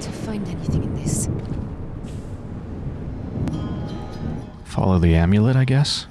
to find anything in this. Follow the amulet, I guess?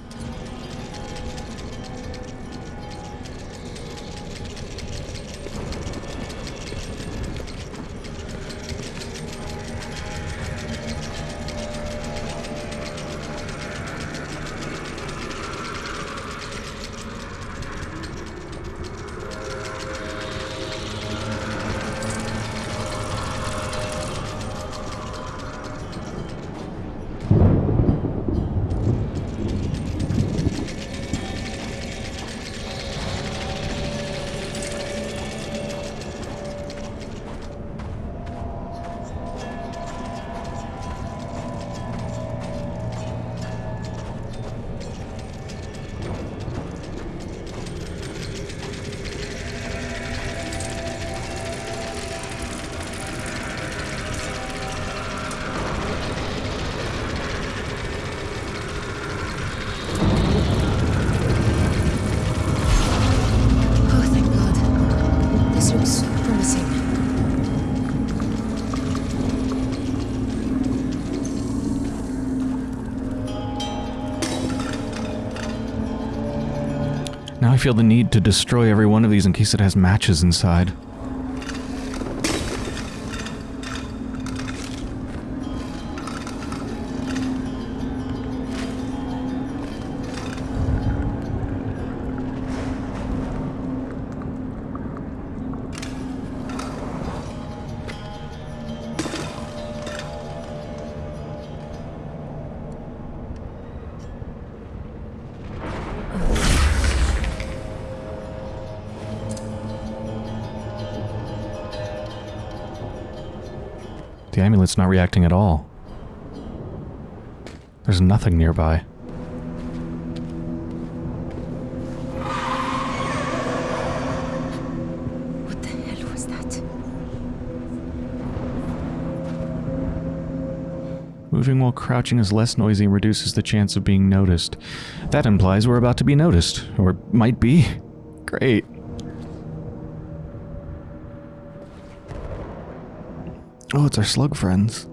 Now I feel the need to destroy every one of these in case it has matches inside. Amulet's not reacting at all. There's nothing nearby. What the hell was that? Moving while crouching is less noisy and reduces the chance of being noticed. That implies we're about to be noticed. Or might be. Great. Oh, it's our slug friends.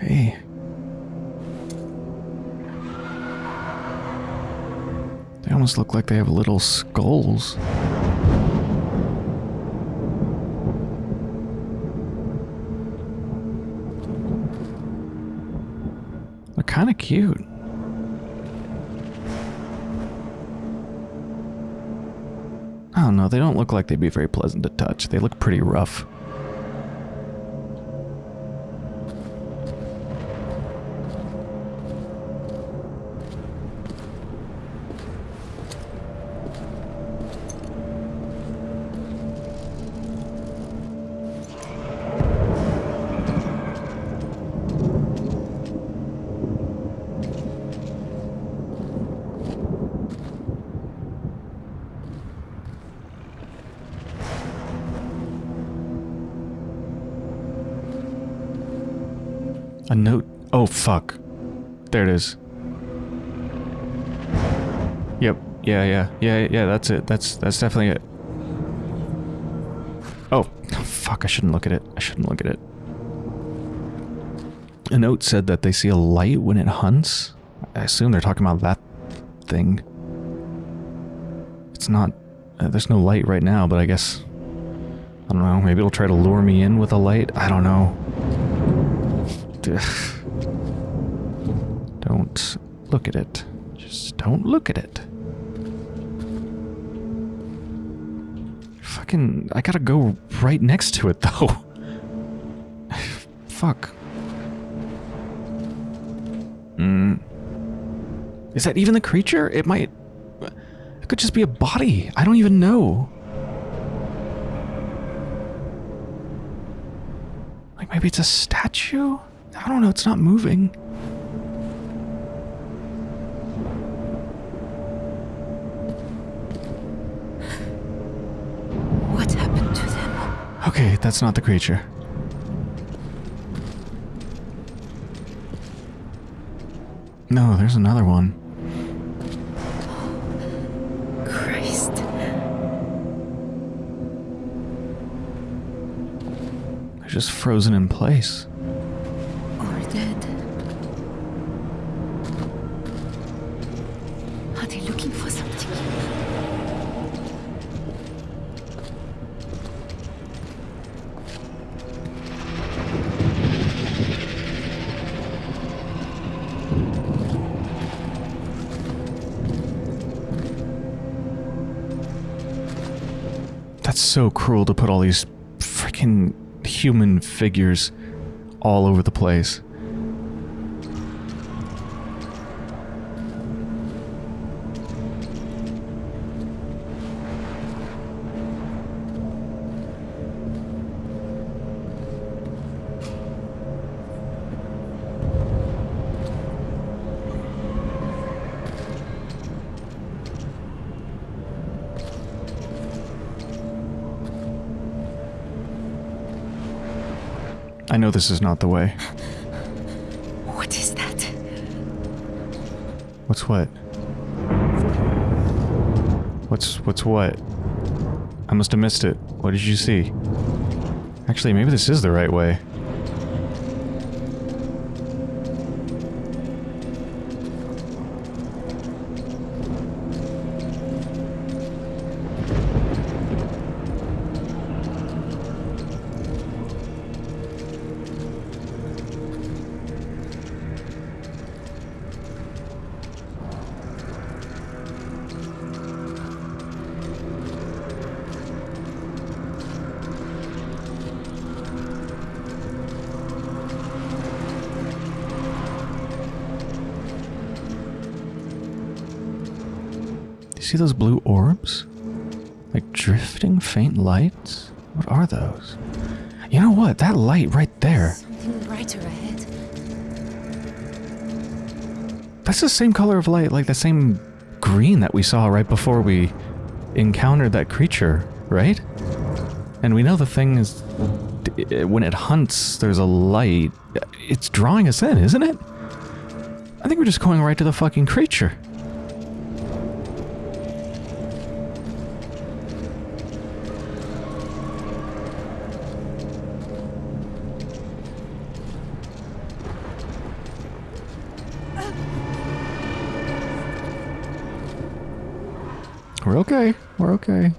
Hey. They almost look like they have little skulls. They're kind of cute. I don't know, they don't look like they'd be very pleasant to touch. They look pretty rough. Yeah, yeah. Yeah, yeah, that's it. That's that's definitely it. Oh, fuck, I shouldn't look at it. I shouldn't look at it. A note said that they see a light when it hunts. I assume they're talking about that thing. It's not... Uh, there's no light right now, but I guess... I don't know, maybe it'll try to lure me in with a light? I don't know. Don't look at it. Just don't look at it. Fucking, I gotta go right next to it though. Fuck. Hmm. Is that even the creature? It might. It could just be a body. I don't even know. Like maybe it's a statue? I don't know, it's not moving. What happened to them? Okay, that's not the creature. No, there's another one. Christ. They're just frozen in place. So cruel to put all these freaking human figures all over the place. This is not the way. What is that? What's what? What's what's what? I must have missed it. What did you see? Actually, maybe this is the right way. See those blue orbs? Like drifting faint lights? What are those? You know what? That light right there. Something brighter ahead. That's the same color of light, like the same green that we saw right before we encountered that creature, right? And we know the thing is. When it hunts, there's a light. It's drawing us in, isn't it? I think we're just going right to the fucking creature. We're okay. We're okay.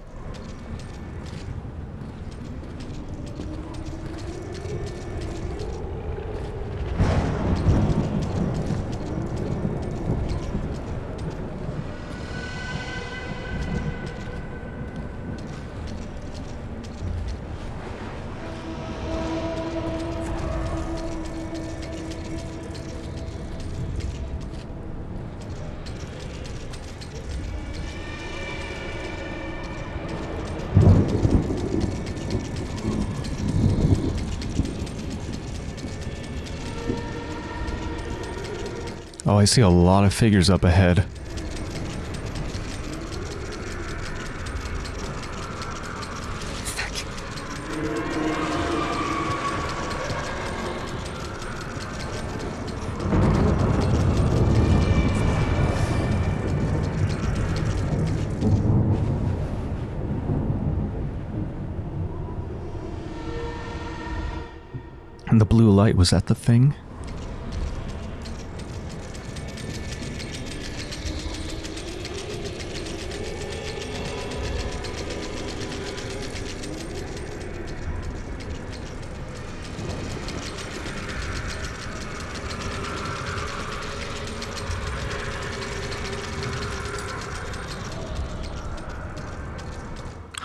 Oh, I see a lot of figures up ahead. And the blue light, was that the thing?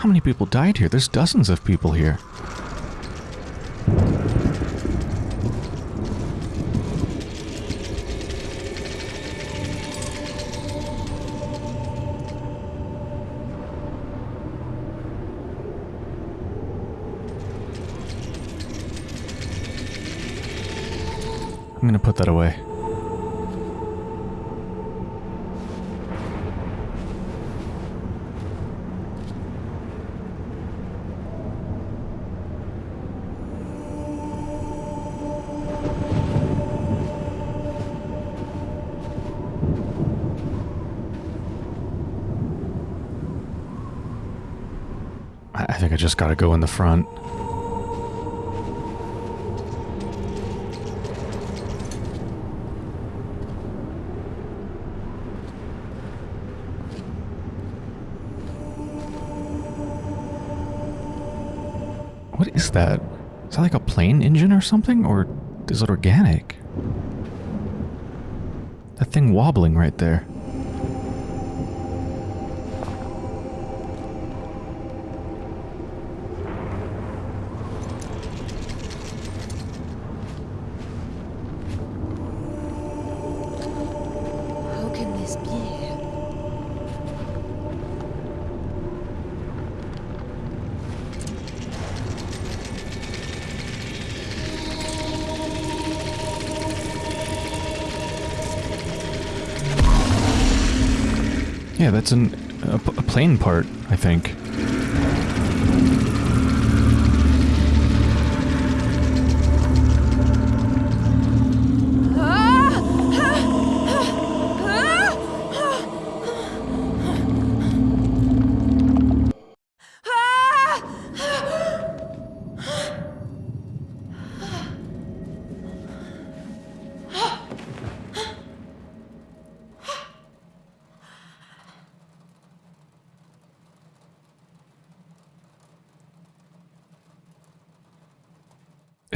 How many people died here? There's dozens of people here. I'm gonna put that away. just gotta go in the front. What is that? Is that like a plane engine or something? Or is it organic? That thing wobbling right there. Yeah, that's an, a, a plane part, I think.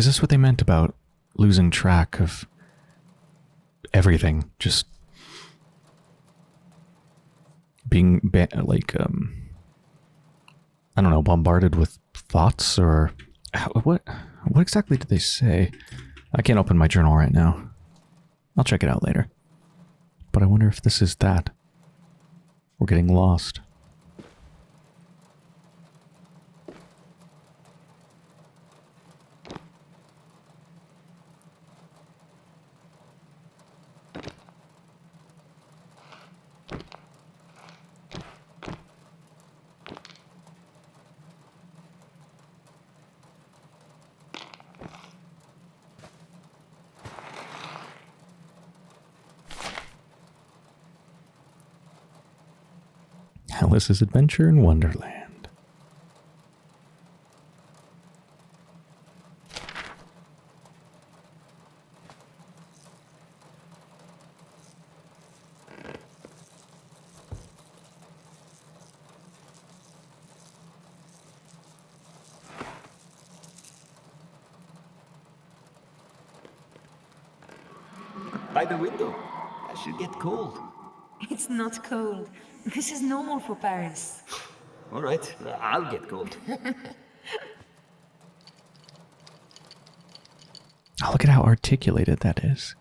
Is this what they meant about losing track of everything? Just being like, um, I don't know, bombarded with thoughts or what? What exactly did they say? I can't open my journal right now. I'll check it out later. But I wonder if this is that. We're getting lost. Alice's Adventure in Wonderland. By the window. I should get cold. It's not cold. This is normal for Paris. All right, I'll get cold. Oh, look at how articulated that is.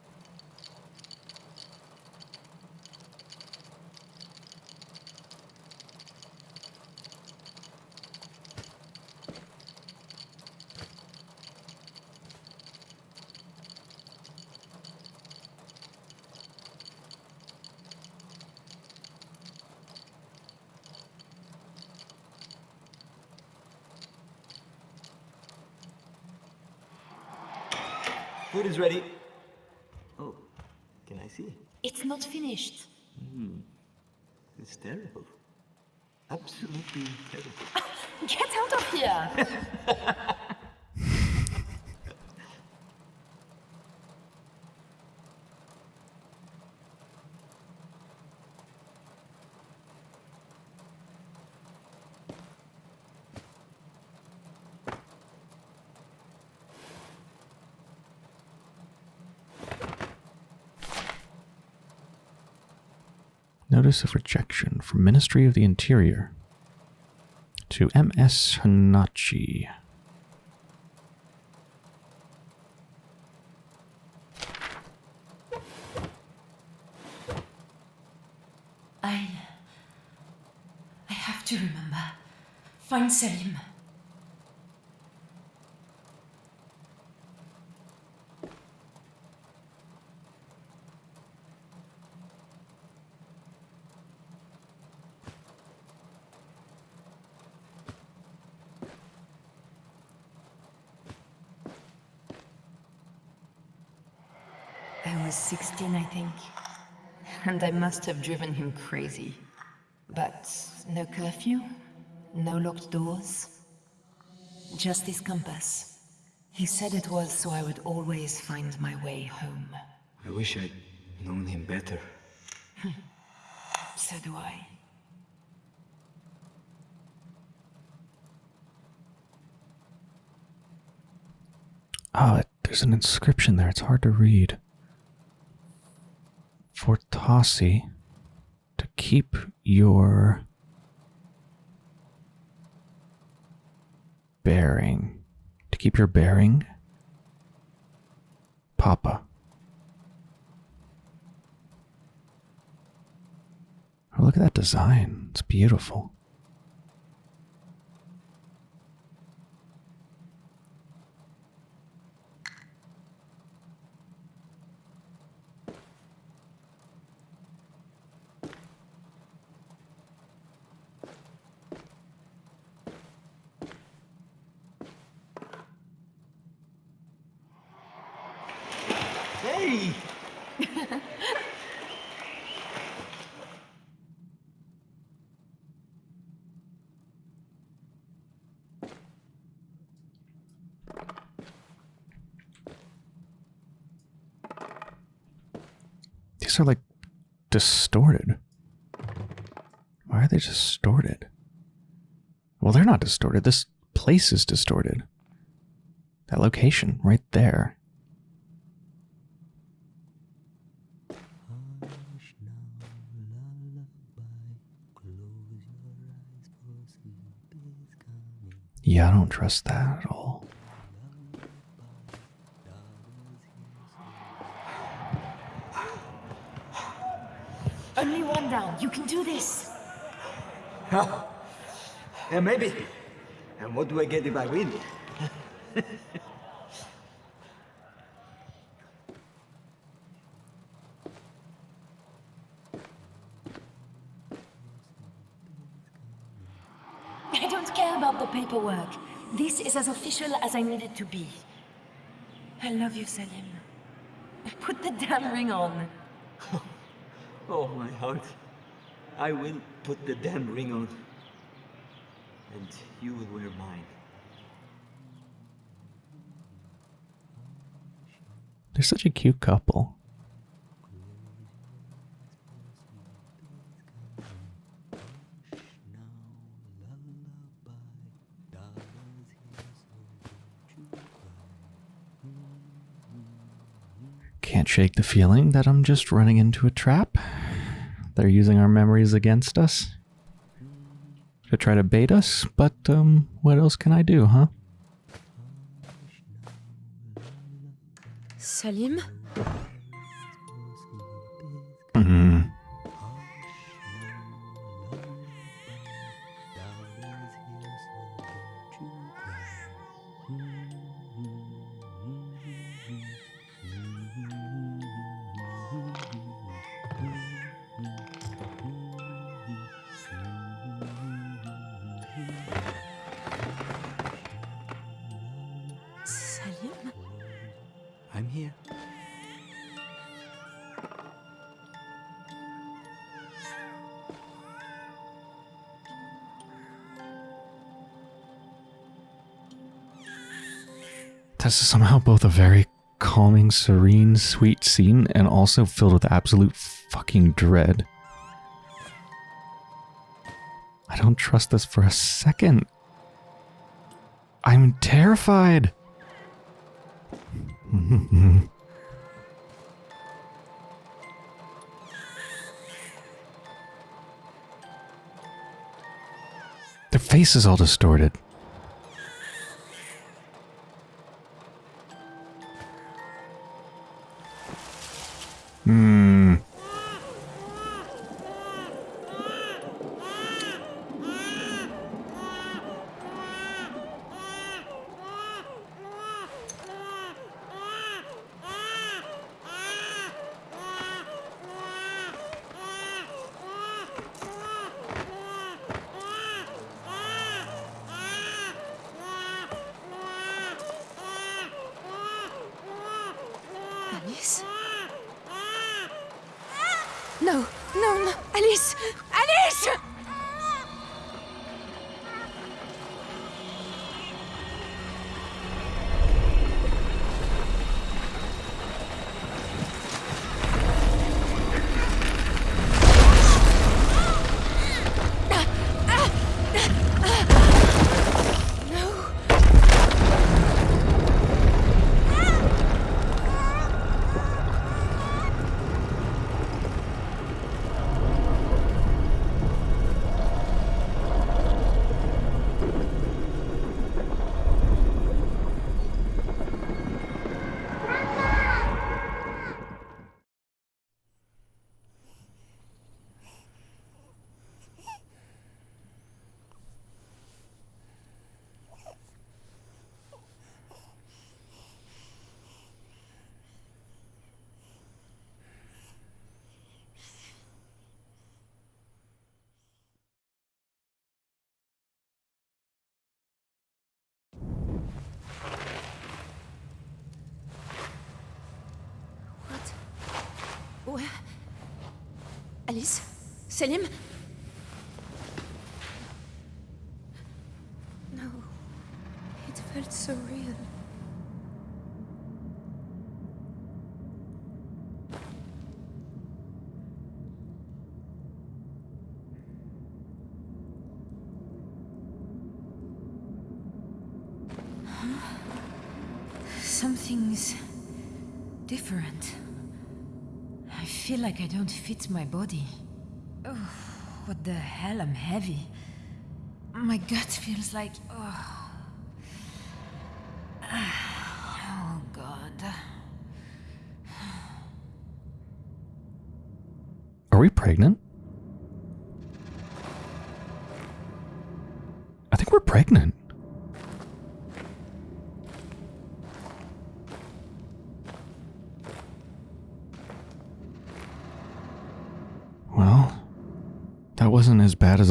Food is ready. Oh, can I see? It's not finished. It's terrible. Absolutely terrible. Get out of here! Notice of rejection from Ministry of the Interior to MS Hanachi. I. I have to remember. Find Selim. 16, I think. And I must have driven him crazy. But no curfew, no locked doors. Just his compass. He said it was so I would always find my way home. I wish I'd known him better. So do I. Oh, there's an inscription there. It's hard to read. For Tossi to keep your bearing. To keep your bearing. Papa. Oh, look at that design. It's beautiful. Hey! These are like distorted. Why are they distorted? Well, they're not distorted. This place is distorted. That location right there. Yeah, I don't trust that at all. Only one down. You can do this. Yeah, maybe. And what do I get if I win? I don't care about the paperwork. This is as official as I need it to be. I love you, Salim. Put the damn ring on. Oh, my heart. I will put the damn ring on. And you will wear mine. They're such a cute couple. Can't shake the feeling that I'm just running into a trap. They're using our memories against us to try to bait us, but um, what else can I do, huh? Salim This is somehow both a very calming, serene, sweet scene and also filled with absolute fucking dread. I don't trust this for a second. I'm terrified. Their face is all distorted. Alice? Selim? Like I don't fit my body. Oh, what the hell? I'm heavy. My gut feels like. Oh,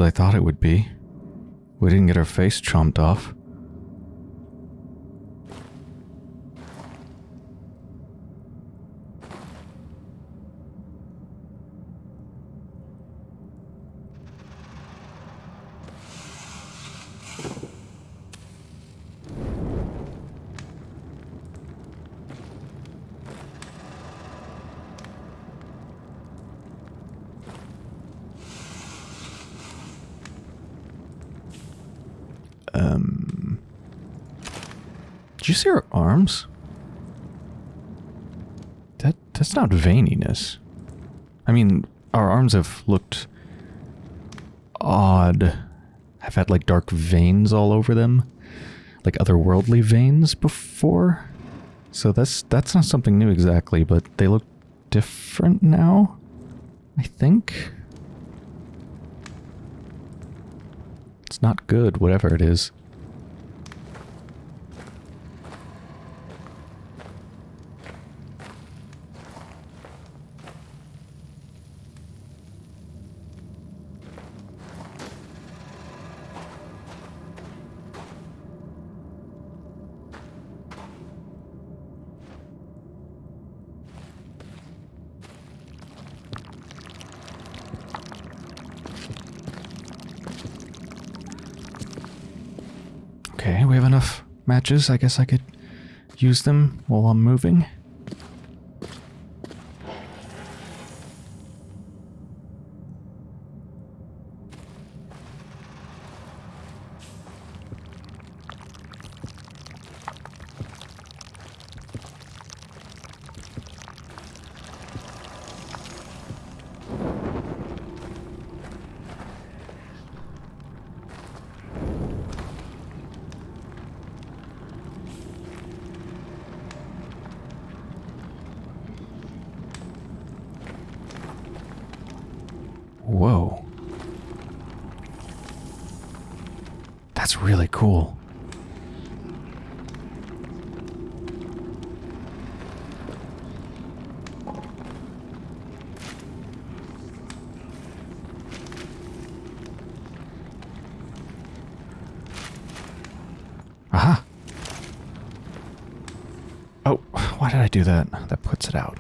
I thought it would be. We didn't get our face chomped off. Um. Did you see her arms? That that's not veininess. I mean, our arms have looked odd. Have had like dark veins all over them, like otherworldly veins before. So that's that's not something new exactly, but they look different now. I think. It's not good, whatever it is. Okay, we have enough matches. I guess I could use them while I'm moving. Whoa. That's really cool. Aha. Oh, why did I do that? That puts it out.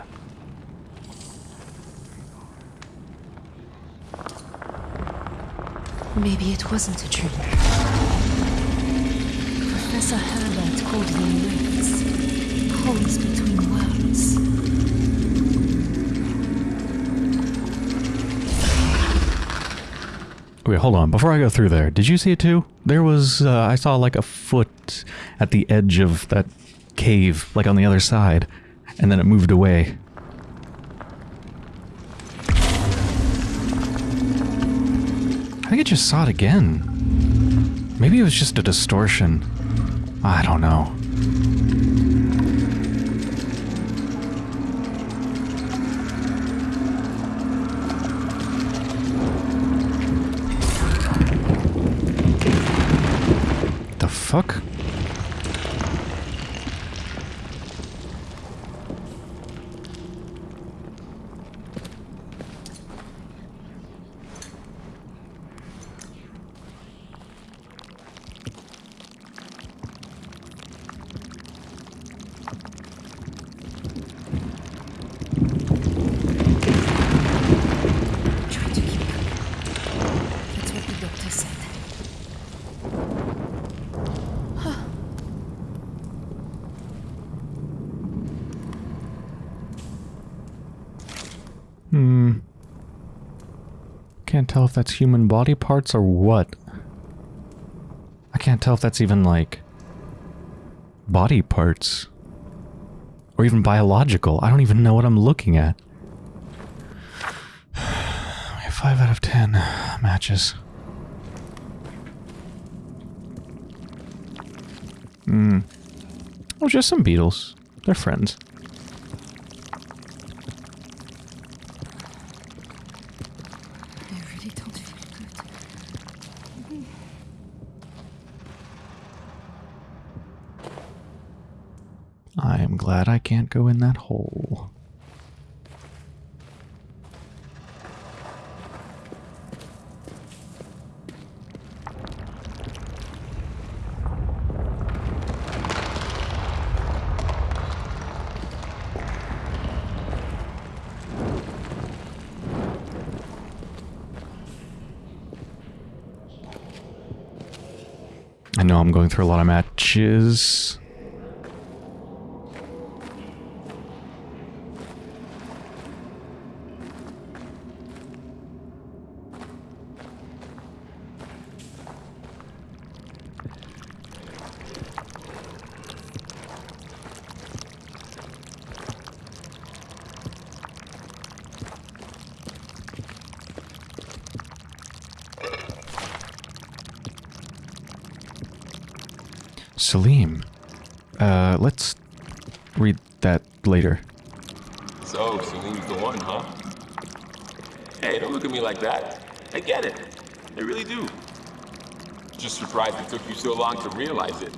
Maybe it wasn't a dream. Professor Herbert called them rifts. Holes between worlds. Wait, hold on. Before I go through there, did you see it too? There was, uh, I saw like a foot at the edge of that cave, like on the other side, and then it moved away. I think I just saw it again. Maybe it was just a distortion. I don't know. The fuck? Can't tell if that's human body parts or what. I can't tell if that's even like body parts or even biological. I don't even know what I'm looking at. We have 5 out of 10 matches. Hmm. Oh, just some beetles. They're friends. I really don't feel good. I am glad I can't go in that hole. I know I'm going through a lot of matches. Salim. Uh, let's read that later. So, Salim's the one, huh? Hey, don't look at me like that. I get it. I really do. Just surprised it took you so long to realize it.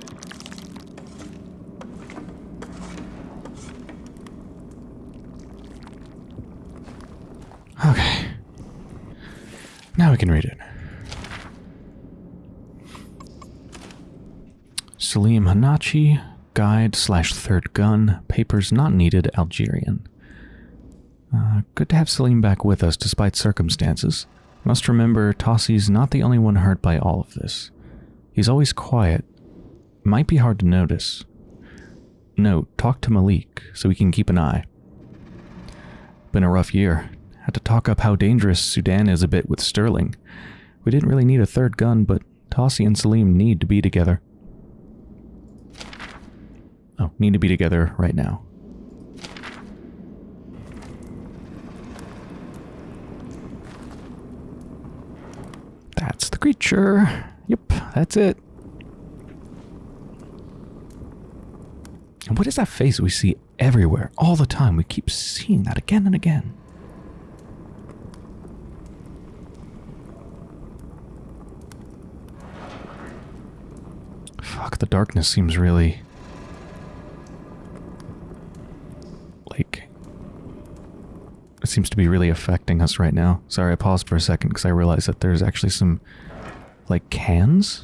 Okay. Now we can read it. Salim Hanachi, slash third gun, papers not needed, Algerian. Uh, good to have Salim back with us despite circumstances. Must remember, Tossi's not the only one hurt by all of this. He's always quiet. Might be hard to notice. Note, talk to Malik so we can keep an eye. Been a rough year. Had to talk up how dangerous Sudan is a bit with Sterling. We didn't really need a third gun, but Tossi and Salim need to be together. Oh, need to be together right now. That's the creature. Yep, that's it. And what is that face we see everywhere, all the time? We keep seeing that again and again. Fuck, the darkness seems really. Like. It seems to be really affecting us right now. Sorry, I paused for a second because I realized that there's actually some. Like cans?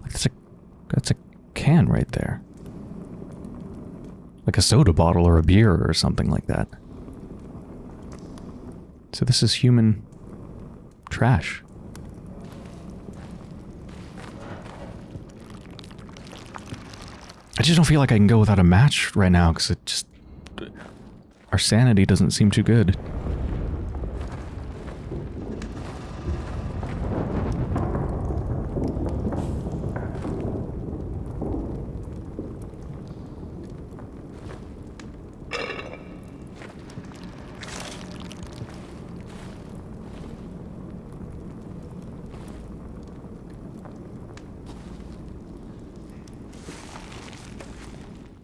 Like that's a. That's a can right there. Like a soda bottle or a beer or something like that. So this is human trash. I just don't feel like I can go without a match right now because it just. Our sanity doesn't seem too good.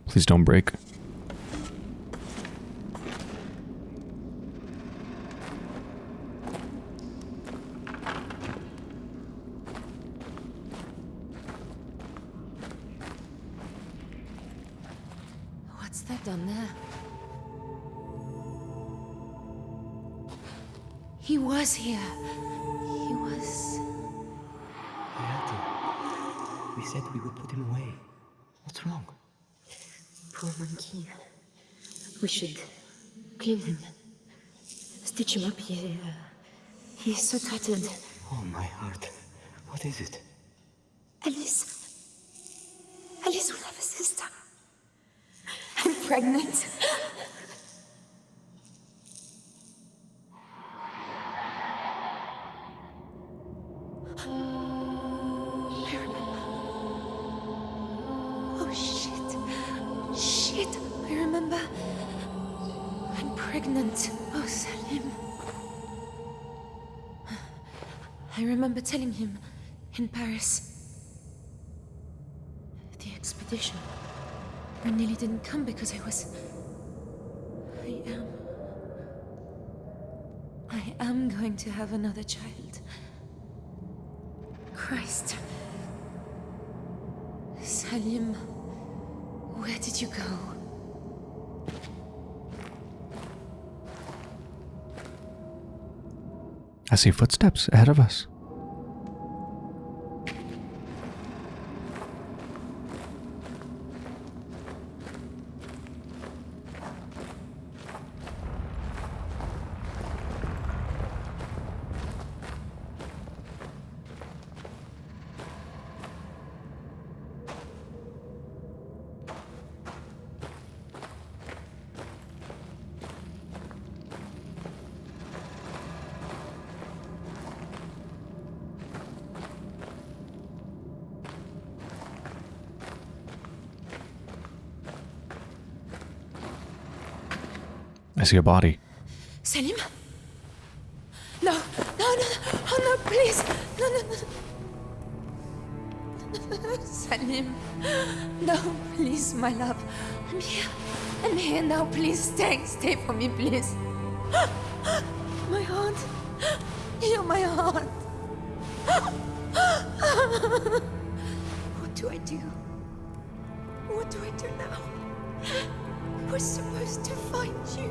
Please don't break. Oh, my heart. What is it? Alice. Alice will have a sister. I'm pregnant. Oh, I remember. I'm pregnant. Oh, Salim. I remember telling him in Paris. The expedition. I nearly didn't come because I was. I am. I am going to have another child. Christ. Salim, where did you go? I see footsteps ahead of us. I see a body. Salim? No, no, no, no, oh no, please, no, no, no. Salim, no, please, my love. I'm here, I'm here now, please stay, stay for me, please. My heart, you're my heart. What do I do? What do I do now? Was supposed to find you.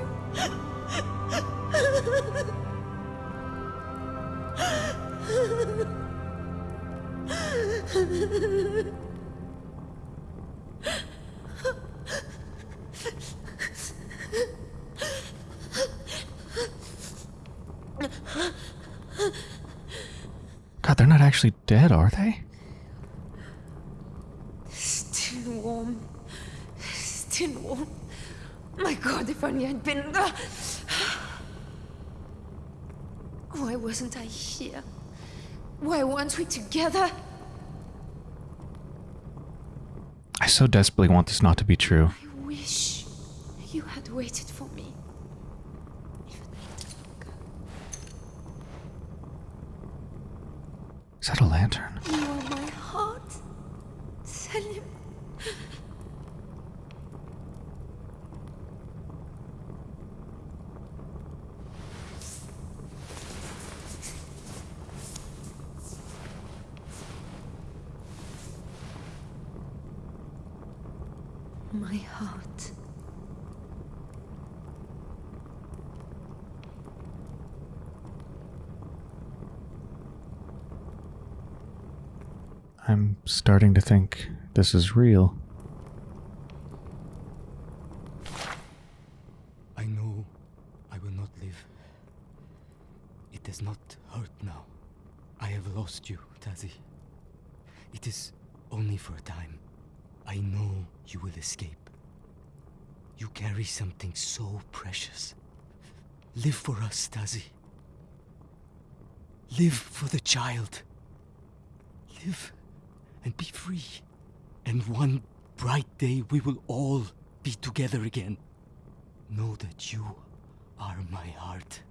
God, they're not actually dead, are they? My God, if only I'd been there. Why wasn't I here? Why weren't we together? I so desperately want this not to be true. I wish you had waited for me. Is that a lantern? You are my heart, Salim. My heart. I'm starting to think this is real. I know I will not live. It does not hurt now. I have lost you, Tasi. It is only for a time. I know you will escape. You carry something so precious. Live for us, Tasi. Live for the child. Live and be free. And one bright day we will all be together again. Know that you are my heart.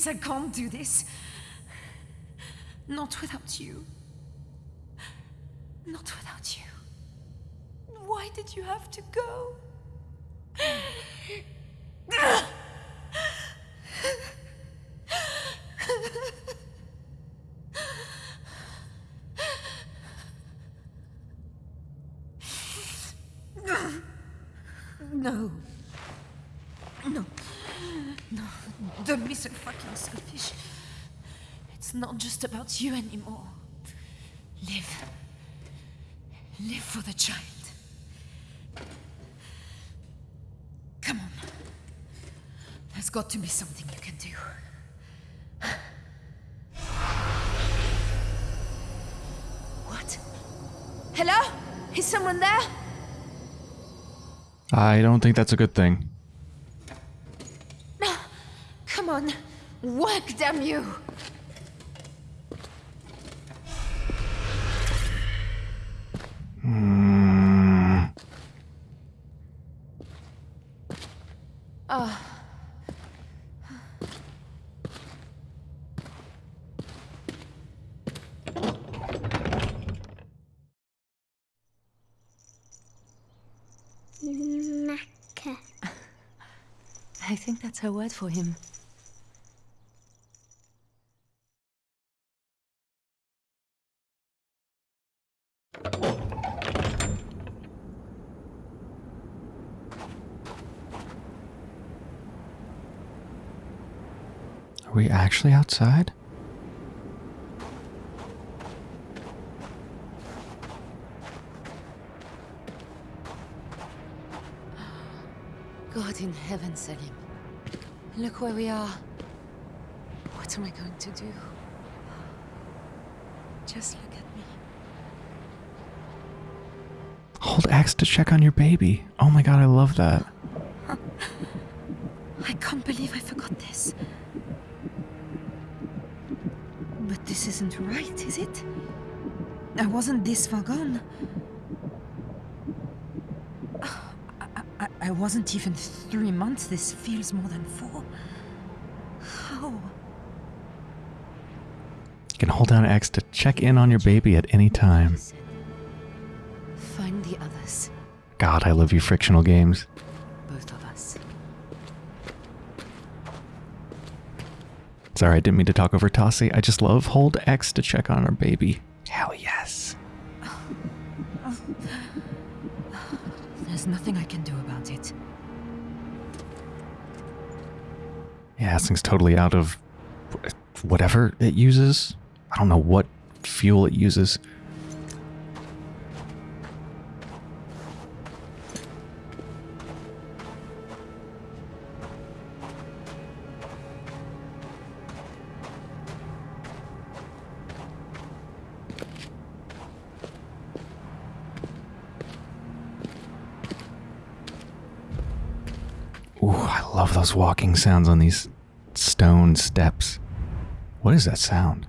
This, I can't do this. Not without you. Not without you. Why did you have to go? No. No. No. Don't be so selfish. It's not just about you anymore. Live. Live for the child. Come on. There's got to be something you can do. What? Hello? Is someone there? I don't think that's a good thing. Work, damn you! Macca. Ah. I think that's her word for him. Actually outside? God in heaven, Salim. Look where we are. What am I going to do? Just look at me. Hold X to check on your baby. Oh my god, I love that. Wasn't this far gone. I, I, I wasn't even three months. This feels more than four. How? You can hold down X to check in on your baby at any time. Find the others. God, I love you frictional games. Both of us. Sorry, I didn't mean to talk over Tasi. I just love hold X to check on our baby. Hell yes. Nothing I can do about it. Yeah, this thing's totally out of whatever it uses. I don't know what fuel it uses. Those walking sounds on these stone steps. What is that sound?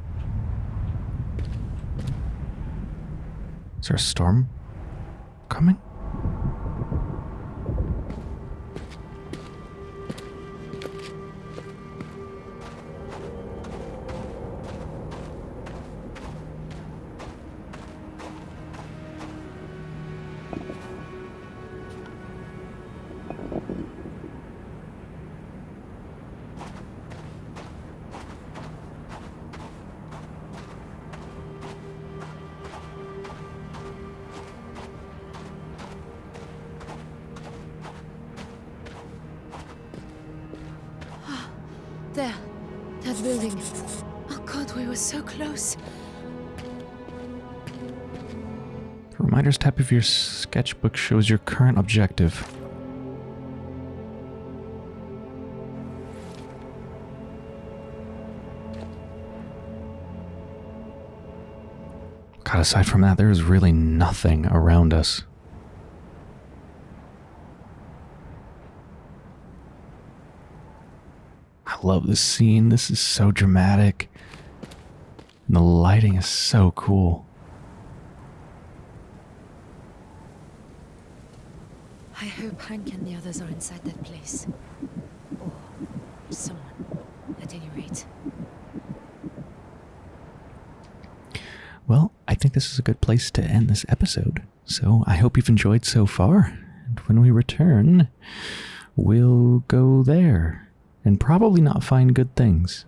Is there a storm coming? Building. Oh god, we were so close. The reminders tab of your sketchbook shows your current objective. God, aside from that, there is really nothing around us. I love this scene. This is so dramatic. And the lighting is so cool. I hope Hank and the others are inside that place. Or someone. At any rate. Well, I think this is a good place to end this episode. So I hope you've enjoyed so far. And when we return, we'll go there and probably not find good things.